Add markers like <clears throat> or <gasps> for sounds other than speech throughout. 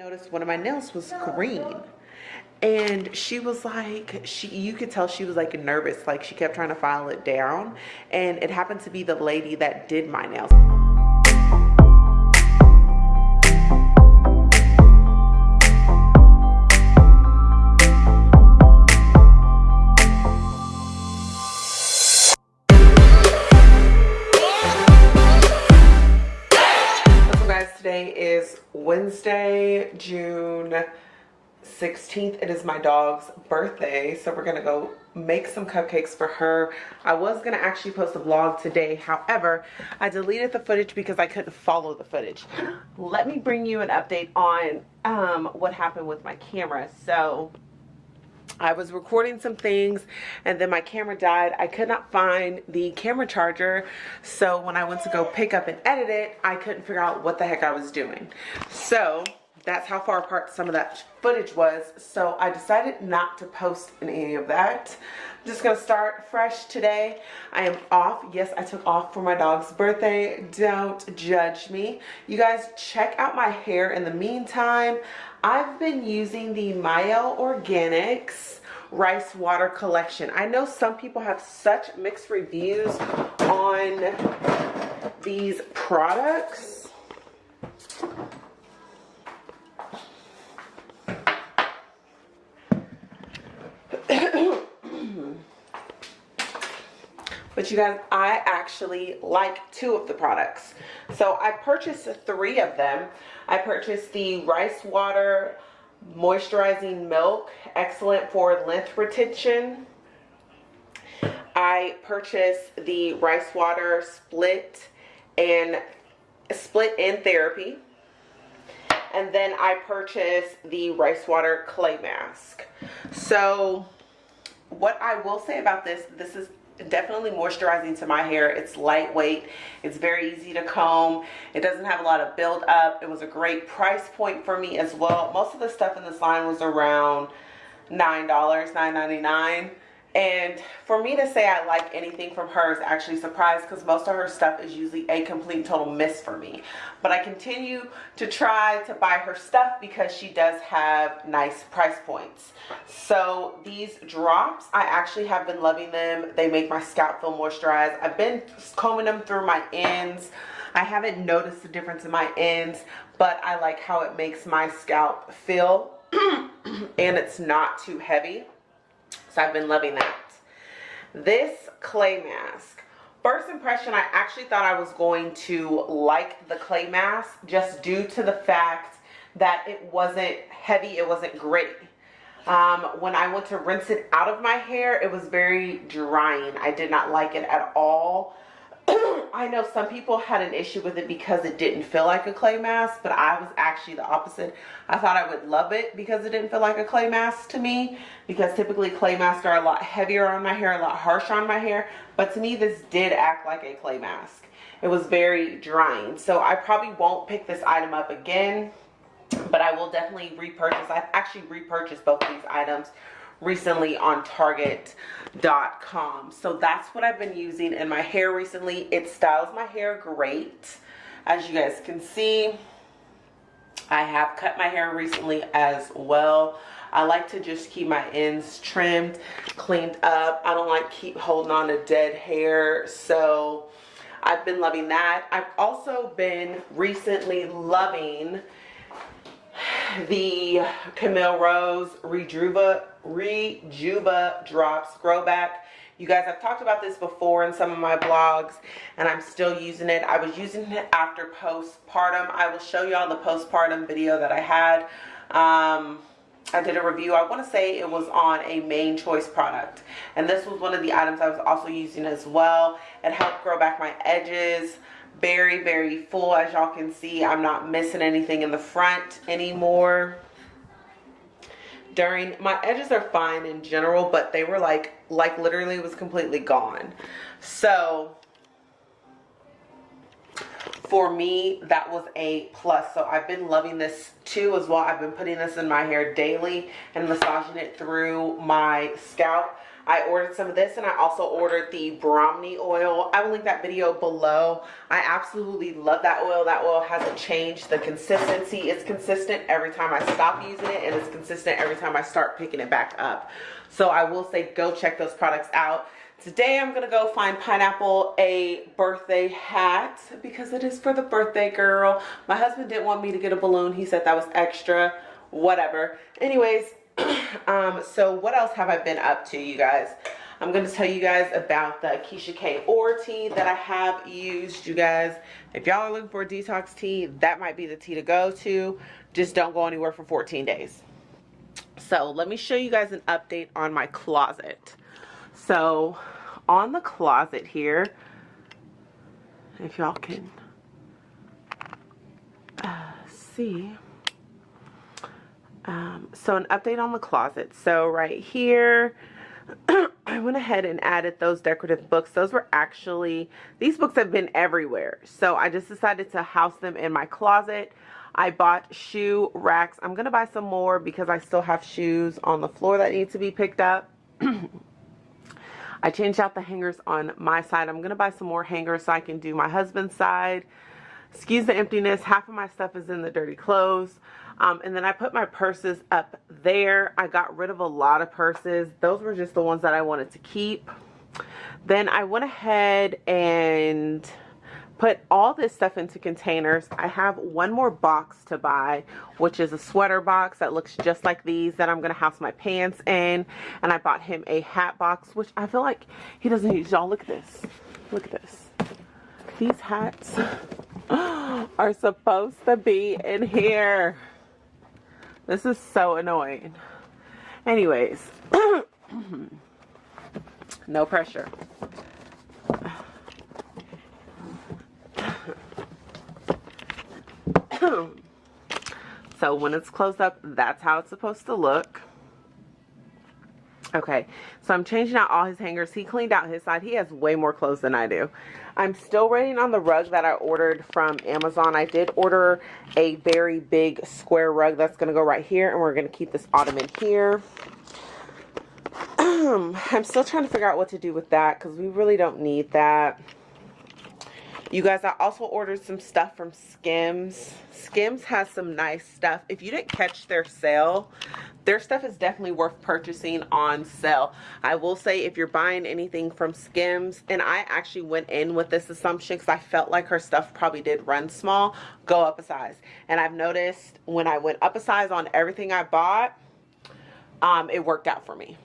noticed one of my nails was green. And she was like she you could tell she was like nervous. Like she kept trying to file it down. And it happened to be the lady that did my nails Wednesday, June 16th it is my dog's birthday so we're gonna go make some cupcakes for her. I was gonna actually post a vlog today however i deleted the footage because i couldn't follow the footage. Let me bring you an update on um, what happened with my camera. So I was recording some things and then my camera died. I could not find the camera charger. So when I went to go pick up and edit it, I couldn't figure out what the heck I was doing. So that's how far apart some of that footage was. So I decided not to post any of that. I'm just gonna start fresh today. I am off. Yes, I took off for my dog's birthday. Don't judge me. You guys check out my hair in the meantime. I've been using the Mielle Organics rice water collection. I know some people have such mixed reviews on these products you guys i actually like two of the products. So i purchased three of them. I purchased the rice water moisturizing milk excellent for length retention. I purchased the rice water split and split end therapy. And then i purchased the rice water clay mask. So what I will say about this, this is definitely moisturizing to my hair. It's lightweight. It's very easy to comb. It doesn't have a lot of build up. It was a great price point for me as well. Most of the stuff in this line was around $9, $9.99. And for me to say I like anything from her is actually surprised because most of her stuff is usually a complete total miss for me. But I continue to try to buy her stuff because she does have nice price points. So these drops, I actually have been loving them. They make my scalp feel moisturized. I've been combing them through my ends. I haven't noticed the difference in my ends, but I like how it makes my scalp feel <clears throat> and it's not too heavy. So I've been loving that. This clay mask. First impression, I actually thought I was going to like the clay mask just due to the fact that it wasn't heavy, it wasn't gritty. Um, when I went to rinse it out of my hair, it was very drying. I did not like it at all. <coughs> I know some people had an issue with it because it didn't feel like a clay mask, but I was actually the opposite. I thought I would love it because it didn't feel like a clay mask to me because typically clay masks are a lot heavier on my hair, a lot harsher on my hair, but to me this did act like a clay mask. It was very drying, so I probably won't pick this item up again, but I will definitely repurchase. I've actually repurchased both these items recently on target.com so that's what I've been using in my hair recently. It styles my hair great. As you guys can see I have cut my hair recently as well. I like to just keep my ends trimmed cleaned up. I don't like keep holding on to dead hair. So I've been loving that. I've also been recently loving the Camille Rose Rejuva, Rejuva Drops Grow Back. You guys, I've talked about this before in some of my blogs, and I'm still using it. I was using it after postpartum. I will show y'all the postpartum video that I had. Um, I did a review. I want to say it was on a Mane Choice product. And this was one of the items I was also using as well. It helped grow back my edges very very full. As y'all can see i'm not missing anything in the front anymore. During my edges are fine in general but they were like like literally was completely gone. So for me that was a plus. So i've been loving this too as well. I've been putting this in my hair daily and massaging it through my scalp I ordered some of this and I also ordered the Brahmi oil. I will link that video below. I absolutely love that oil. That oil hasn't changed. The consistency is consistent every time I stop using it and it's consistent every time I start picking it back up. So I will say go check those products out. Today I'm going to go find Pineapple a birthday hat because it is for the birthday girl. My husband didn't want me to get a balloon. He said that was extra. Whatever. Anyways, <coughs> um, so what else have I been up to, you guys? I'm going to tell you guys about the Keshia K Or tea that I have used, you guys. If y'all are looking for a detox tea, that might be the tea to go to. Just don't go anywhere for 14 days. So let me show you guys an update on my closet. So on the closet here, if y'all can uh, see, um, so an update on the closet. So right here, <clears throat> I went ahead and added those decorative books. Those were actually, these books have been everywhere. So I just decided to house them in my closet. I bought shoe racks. I'm going to buy some more because I still have shoes on the floor that need to be picked up. <clears throat> I changed out the hangers on my side. I'm going to buy some more hangers so I can do my husband's side. Excuse the emptiness. Half of my stuff is in the dirty clothes. Um, and then I put my purses up there. I got rid of a lot of purses. Those were just the ones that I wanted to keep. Then I went ahead and put all this stuff into containers. I have one more box to buy, which is a sweater box that looks just like these that I'm going to house my pants in. And I bought him a hat box, which I feel like he doesn't use. Y'all, look at this. Look at this. These hats <gasps> are supposed to be in here. This is so annoying. Anyways, <clears throat> no pressure. <clears throat> so when it's closed up, that's how it's supposed to look. Okay, so I'm changing out all his hangers. He cleaned out his side. He has way more clothes than I do. I'm still waiting on the rug that I ordered from Amazon. I did order a very big square rug that's going to go right here. And we're going to keep this ottoman here. <clears throat> I'm still trying to figure out what to do with that because we really don't need that. You guys, I also ordered some stuff from Skims. Skims has some nice stuff. If you didn't catch their sale, their stuff is definitely worth purchasing on sale. I will say if you're buying anything from Skims, and I actually went in with this assumption because I felt like her stuff probably did run small, go up a size. And I've noticed when I went up a size on everything I bought, um, it worked out for me.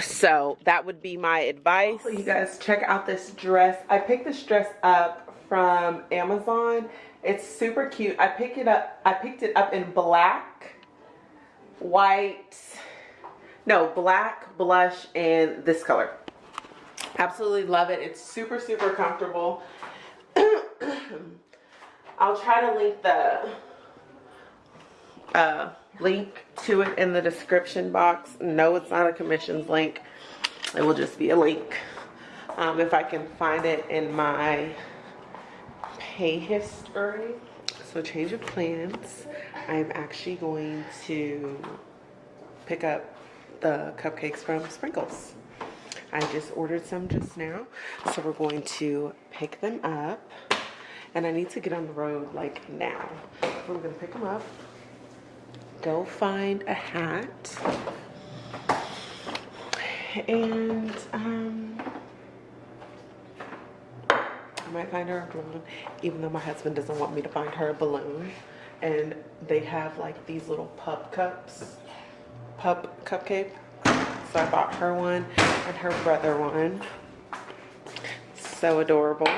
So that would be my advice. You guys check out this dress. I picked this dress up from amazon. It's super cute. I picked it up i picked it up in black white no black blush and this color absolutely love it it's super super comfortable <clears throat> i'll try to link the uh link to it in the description box. No, it's not a commissions link. It will just be a link. Um, if I can find it in my pay history. So change of plans. I'm actually going to pick up the cupcakes from Sprinkles. I just ordered some just now. So we're going to pick them up. And I need to get on the road like now. I'm going to pick them up go find a hat and um, I might find her a balloon even though my husband doesn't want me to find her a balloon. And they have like these little pup cups pup cupcake. So I bought her one and her brother one. So adorable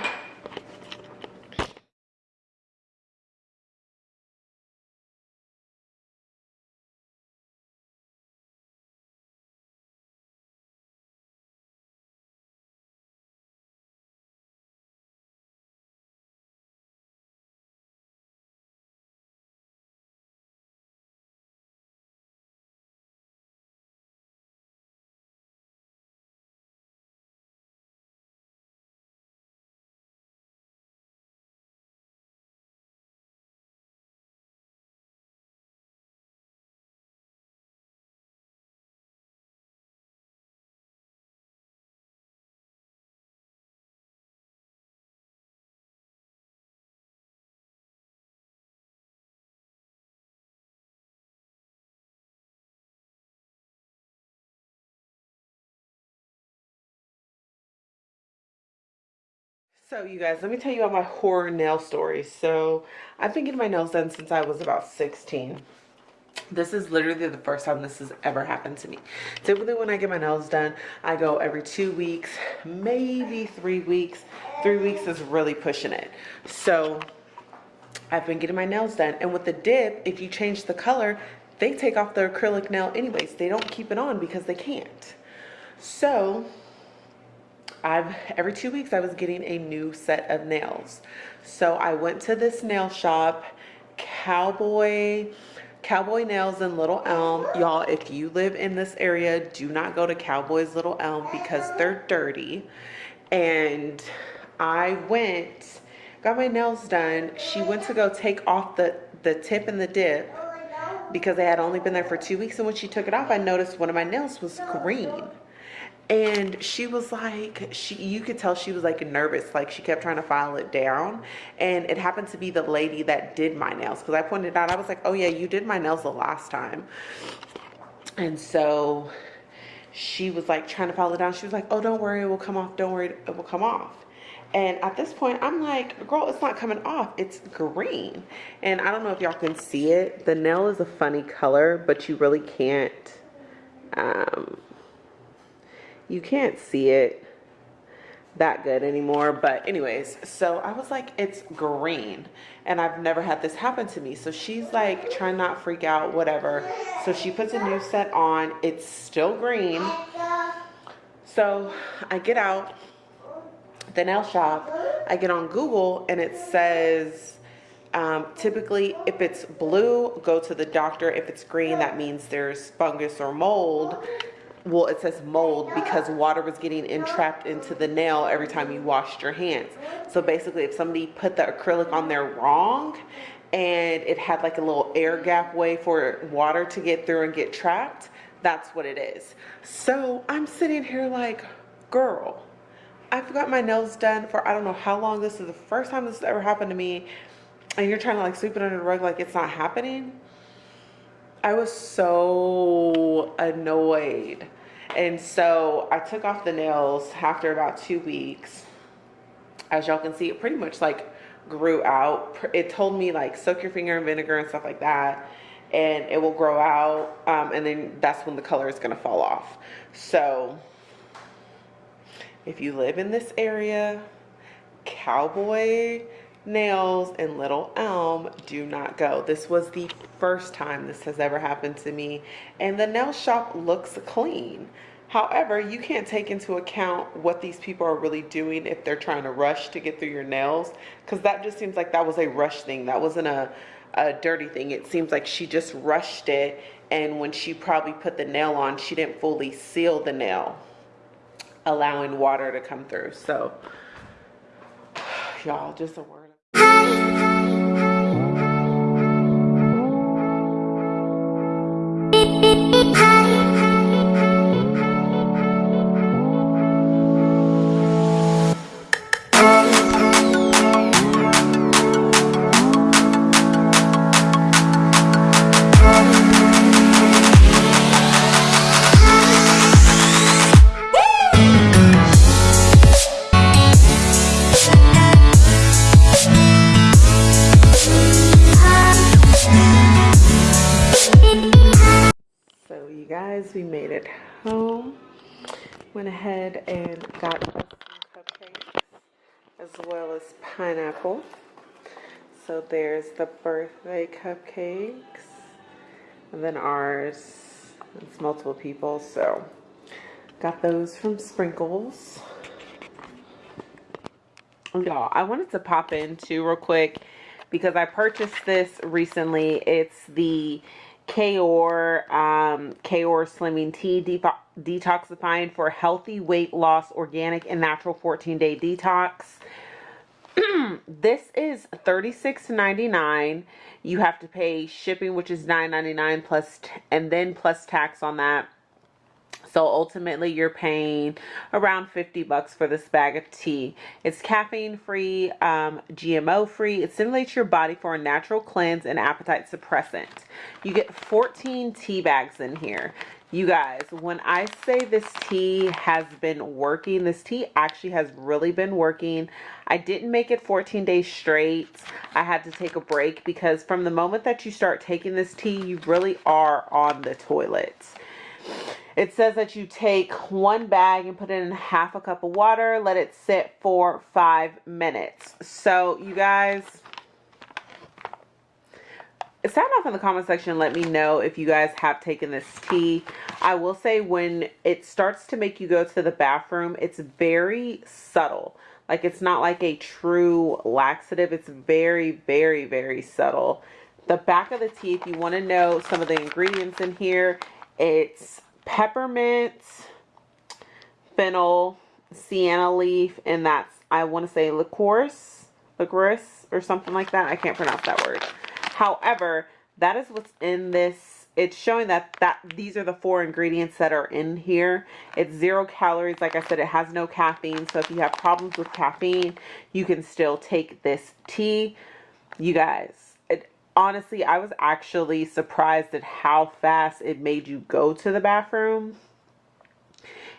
So you guys, let me tell you about my horror nail story. So I've been getting my nails done since I was about 16. This is literally the first time this has ever happened to me. Typically when I get my nails done, I go every two weeks, maybe three weeks. Three weeks is really pushing it. So I've been getting my nails done. And with the dip, if you change the color, they take off the acrylic nail anyways. They don't keep it on because they can't. So I've every two weeks I was getting a new set of nails. So I went to this nail shop, Cowboy Cowboy Nails in Little Elm. Y'all, if you live in this area, do not go to Cowboy's Little Elm because they're dirty. And I went, got my nails done. She went to go take off the, the tip and the dip because they had only been there for two weeks. And when she took it off, I noticed one of my nails was green and she was like she you could tell she was like nervous. Like she kept trying to file it down. And it happened to be the lady that did my nails. Because i pointed out. I was like oh yeah you did my nails the last time. And so she was like trying to file it down. She was like oh don't worry. It will come off. Don't worry. It will come off. And at this point i'm like girl it's not coming off. It's green. And i don't know if y'all can see it. The nail is a funny color but you really can't um you can't see it that good anymore but anyways so i was like it's green and i've never had this happen to me so she's like trying not freak out whatever so she puts a new set on it's still green so i get out the nail shop i get on google and it says um, typically if it's blue go to the doctor if it's green that means there's fungus or mold well it says mold because water was getting entrapped into the nail every time you washed your hands. So basically if somebody put the acrylic on there wrong and it had like a little air gap way for water to get through and get trapped that's what it is. So i'm sitting here like girl i've got my nails done for i don't know how long. This is the first time this has ever happened to me. And you're trying to like sweep it under the rug like it's not happening I was so annoyed. And so I took off the nails after about two weeks. As y'all can see, it pretty much like grew out. It told me like soak your finger in vinegar and stuff like that and it will grow out um, and then that's when the color is going to fall off. So if you live in this area, cowboy nails in Little Elm do not go. This was the first time this has ever happened to me and the nail shop looks clean. However, you can't take into account what these people are really doing if they're trying to rush to get through your nails because that just seems like that was a rush thing. That wasn't a, a dirty thing. It seems like she just rushed it and when she probably put the nail on, she didn't fully seal the nail allowing water to come through. So, <sighs> y'all, just a word. We made it home. Went ahead and got cupcakes as well as pineapple. So there's the birthday cupcakes. And then ours. It's multiple people, so got those from Sprinkles. Y'all, I wanted to pop in too real quick because I purchased this recently. It's the Kaor, um, Kaor Slimming Tea de Detoxifying for Healthy Weight Loss Organic and Natural 14 Day Detox. <clears throat> this is $36.99. You have to pay shipping, which is $9.99 plus, and then plus tax on that. So ultimately you're paying around 50 bucks for this bag of tea. It's caffeine free, um, GMO free. It stimulates your body for a natural cleanse and appetite suppressant. You get 14 tea bags in here. You guys, when I say this tea has been working, this tea actually has really been working. I didn't make it 14 days straight. I had to take a break because from the moment that you start taking this tea, you really are on the toilet. It says that you take one bag and put it in half a cup of water, let it sit for five minutes. So you guys, sound off in the comment section. Let me know if you guys have taken this tea. I will say when it starts to make you go to the bathroom it's very subtle. Like it's not like a true laxative. It's very very very subtle. The back of the tea if you want to know some of the ingredients in here it's peppermint, fennel, senna leaf, and that's, I want to say licorice, licorice or something like that. I can't pronounce that word. However, that is what's in this. It's showing that, that these are the four ingredients that are in here. It's zero calories. Like I said, it has no caffeine. So if you have problems with caffeine, you can still take this tea. You guys, honestly, I was actually surprised at how fast it made you go to the bathroom.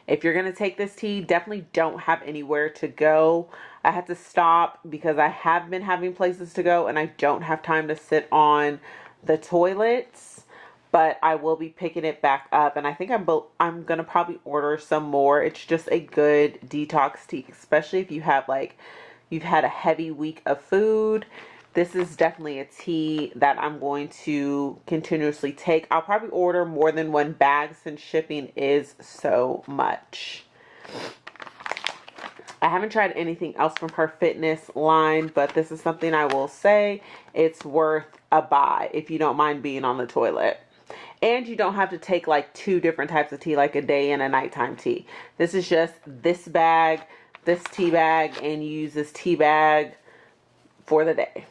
If you're going to take this tea, definitely don't have anywhere to go. I had to stop because I have been having places to go and I don't have time to sit on the toilets. But I will be picking it back up and I think I'm I'm going to probably order some more. It's just a good detox tea, especially if you have like you've had a heavy week of food this is definitely a tea that I'm going to continuously take. I'll probably order more than one bag since shipping is so much. I haven't tried anything else from her fitness line, but this is something I will say it's worth a buy if you don't mind being on the toilet. And you don't have to take like two different types of tea, like a day and a nighttime tea. This is just this bag, this tea bag, and you use this tea bag for the day.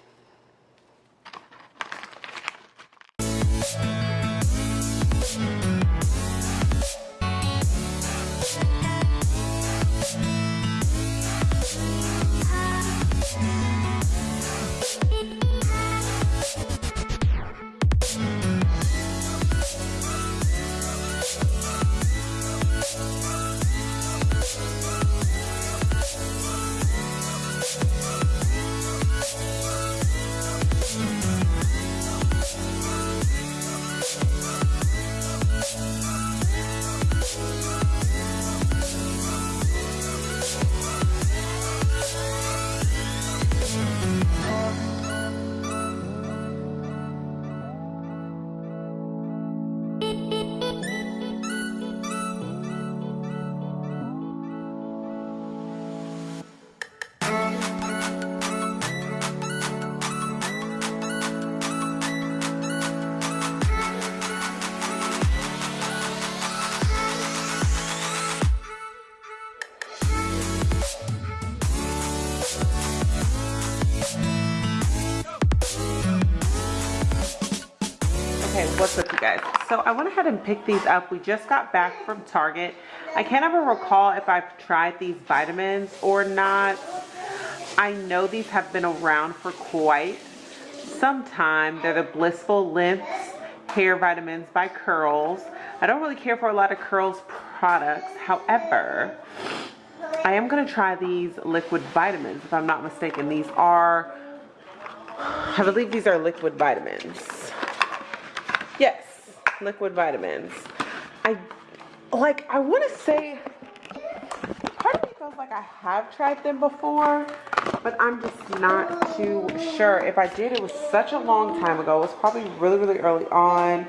I went ahead and picked these up. We just got back from target. I can't ever recall if i've tried these vitamins or not. I know these have been around for quite some time. They're the blissful lengths hair vitamins by curls. I don't really care for a lot of curls products. However i am going to try these liquid vitamins if i'm not mistaken. These are i believe these are liquid vitamins. Yes, liquid vitamins. I like I want to say part of me feels like I have tried them before, but I'm just not too sure. If I did, it was such a long time ago. It was probably really, really early on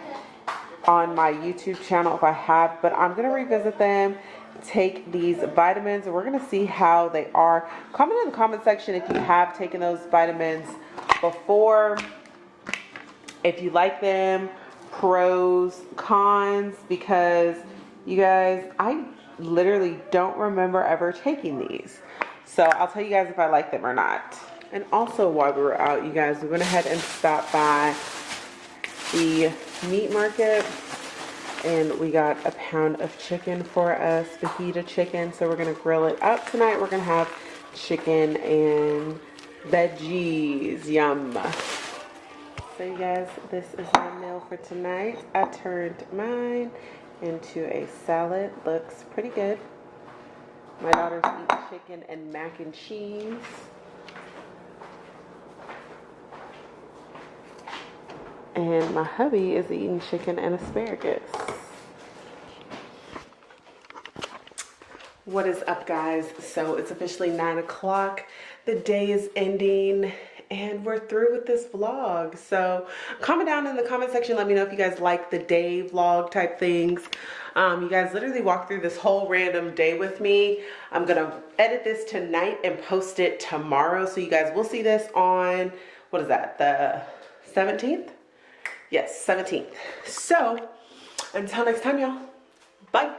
on my YouTube channel if I have, but I'm going to revisit them take these vitamins and we're to see how they are. Comment in the comment section if you have taken those vitamins before, if you like them, pros, cons, because you guys, I literally don't remember ever taking these. So I'll tell you guys if I like them or not. And also while we were out, you guys, we went ahead and stopped by the meat market. and we got a pound of chicken for us, fajita chicken. So we're gonna grill it up tonight. We're gonna have chicken and veggies. Yum. So you guys, this is my meal for tonight. I turned mine into a salad. Looks pretty good. My daughters eat chicken and mac and cheese. And my hubby is eating chicken and asparagus. What is up guys? So it's officially nine o'clock. The day is ending and we're through with this vlog. So comment down in the comment section. Let me know if you guys like the day vlog type things. Um, you guys literally walk through this whole random day with me. I'm gonna edit this tonight and post it tomorrow. So you guys will see this on, what is that, the 17th? Yes, 17th. So until next time, y'all. Bye.